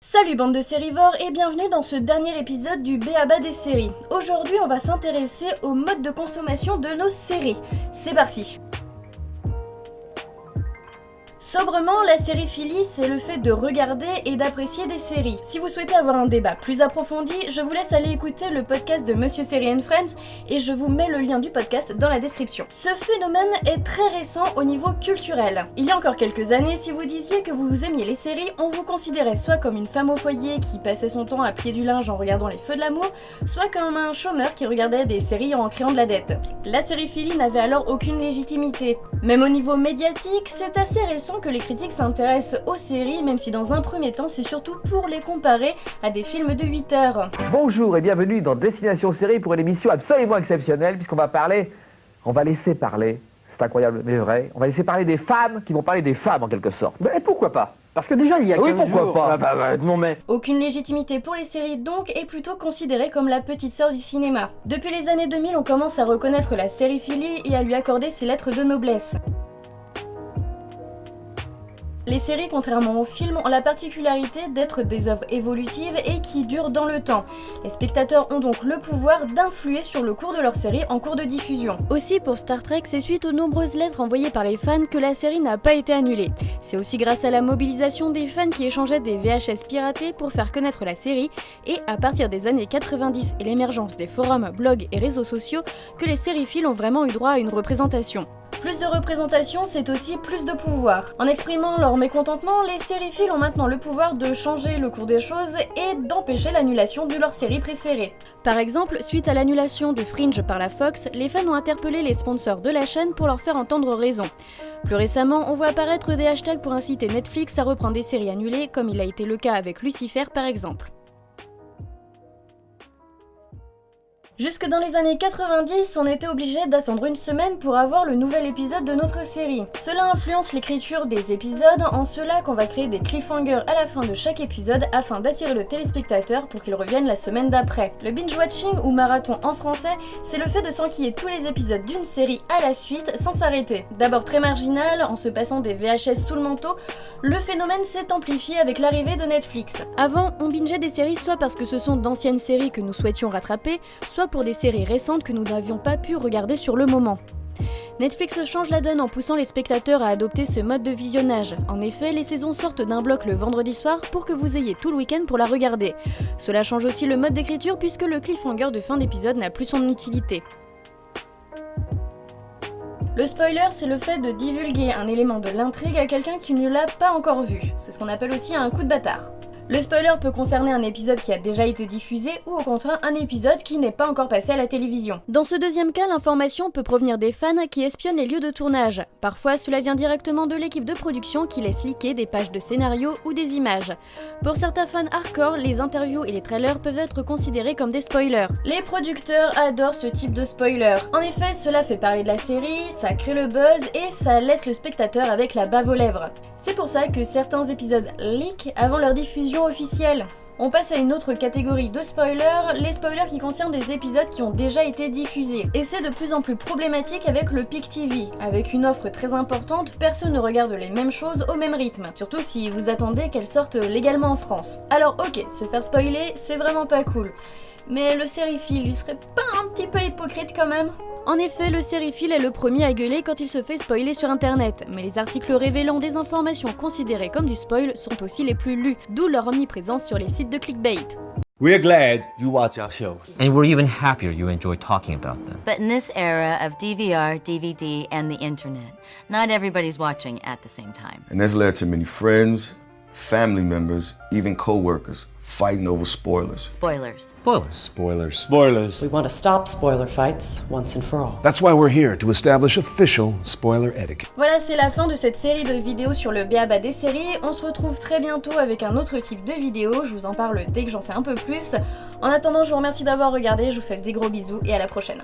Salut bande de sérivores et bienvenue dans ce dernier épisode du BABA des séries. Aujourd'hui on va s'intéresser au mode de consommation de nos séries. C'est parti Sobrement, la sériphilie, c'est le fait de regarder et d'apprécier des séries. Si vous souhaitez avoir un débat plus approfondi, je vous laisse aller écouter le podcast de Monsieur Série and Friends et je vous mets le lien du podcast dans la description. Ce phénomène est très récent au niveau culturel. Il y a encore quelques années, si vous disiez que vous aimiez les séries, on vous considérait soit comme une femme au foyer qui passait son temps à plier du linge en regardant les feux de l'amour, soit comme un chômeur qui regardait des séries en créant de la dette. La sériphilie n'avait alors aucune légitimité. Même au niveau médiatique, c'est assez récent que les critiques s'intéressent aux séries, même si dans un premier temps, c'est surtout pour les comparer à des films de 8 heures. Bonjour et bienvenue dans Destination Série pour une émission absolument exceptionnelle puisqu'on va parler, on va laisser parler, c'est incroyable mais vrai, on va laisser parler des femmes qui vont parler des femmes en quelque sorte. et pourquoi pas? Parce que déjà il y a Oui, 15 pourquoi jours- pas Ah bah, bah, non mais... Aucune légitimité pour les séries donc est plutôt considérée comme la petite sœur du cinéma. Depuis les années 2000, on commence à reconnaître la sériphilie et à lui accorder ses lettres de noblesse. Les séries, contrairement aux films, ont la particularité d'être des œuvres évolutives et qui durent dans le temps. Les spectateurs ont donc le pouvoir d'influer sur le cours de leur série en cours de diffusion. Aussi pour Star Trek, c'est suite aux nombreuses lettres envoyées par les fans que la série n'a pas été annulée. C'est aussi grâce à la mobilisation des fans qui échangeaient des VHS piratés pour faire connaître la série et à partir des années 90 et l'émergence des forums, blogs et réseaux sociaux que les sériphiles ont vraiment eu droit à une représentation. Plus de représentation, c'est aussi plus de pouvoir. En exprimant leur mécontentement, les sériphiles ont maintenant le pouvoir de changer le cours des choses et d'empêcher l'annulation de leur série préférée. Par exemple, suite à l'annulation de Fringe par la Fox, les fans ont interpellé les sponsors de la chaîne pour leur faire entendre raison. Plus récemment, on voit apparaître des hashtags pour inciter Netflix à reprendre des séries annulées, comme il a été le cas avec Lucifer par exemple. Jusque dans les années 90, on était obligé d'attendre une semaine pour avoir le nouvel épisode de notre série. Cela influence l'écriture des épisodes, en cela qu'on va créer des cliffhangers à la fin de chaque épisode afin d'attirer le téléspectateur pour qu'il revienne la semaine d'après. Le binge-watching ou marathon en français, c'est le fait de s'enquiller tous les épisodes d'une série à la suite sans s'arrêter. D'abord très marginal, en se passant des VHS sous le manteau, le phénomène s'est amplifié avec l'arrivée de Netflix. Avant, on bingeait des séries soit parce que ce sont d'anciennes séries que nous souhaitions rattraper, soit pour des séries récentes que nous n'avions pas pu regarder sur le moment. Netflix change la donne en poussant les spectateurs à adopter ce mode de visionnage. En effet, les saisons sortent d'un bloc le vendredi soir pour que vous ayez tout le week-end pour la regarder. Cela change aussi le mode d'écriture puisque le cliffhanger de fin d'épisode n'a plus son utilité. Le spoiler, c'est le fait de divulguer un élément de l'intrigue à quelqu'un qui ne l'a pas encore vu. C'est ce qu'on appelle aussi un coup de bâtard. Le spoiler peut concerner un épisode qui a déjà été diffusé ou au contraire un épisode qui n'est pas encore passé à la télévision. Dans ce deuxième cas, l'information peut provenir des fans qui espionnent les lieux de tournage. Parfois, cela vient directement de l'équipe de production qui laisse liquer des pages de scénario ou des images. Pour certains fans hardcore, les interviews et les trailers peuvent être considérés comme des spoilers. Les producteurs adorent ce type de spoiler. En effet, cela fait parler de la série, ça crée le buzz et ça laisse le spectateur avec la bave aux lèvres. C'est pour ça que certains épisodes leak avant leur diffusion officielle. On passe à une autre catégorie de spoilers, les spoilers qui concernent des épisodes qui ont déjà été diffusés. Et c'est de plus en plus problématique avec le Pic TV. Avec une offre très importante, personne ne regarde les mêmes choses au même rythme. Surtout si vous attendez qu'elles sortent légalement en France. Alors ok, se faire spoiler, c'est vraiment pas cool. Mais le sériephile, lui serait pas un petit peu hypocrite quand même? En effet, le sériephile est le premier à gueuler quand il se fait spoiler sur internet, mais les articles révélant des informations considérées comme du spoil sont aussi les plus lus, d'où leur omniprésence sur les sites de clickbait. We're glad you watch our shows. And we're even happier you enjoy talking about them. But in this era of DVR, DVD, and the internet, not everybody's watching at the same time. And that's led to many friends, family members, even coworkers fighting over spoilers. Spoilers. Spoilers. Spoilers. Spoilers. We want to stop spoiler fights once and for all. That's why we're here to establish official spoiler etiquette. Voilà, c'est la fin de cette série de vidéos sur le BABA des séries. On se retrouve très bientôt avec un autre type de vidéo. Je vous en parle dès que j'en sais un peu plus. En attendant, je vous remercie d'avoir regardé. Je vous fais des gros bisous et à la prochaine.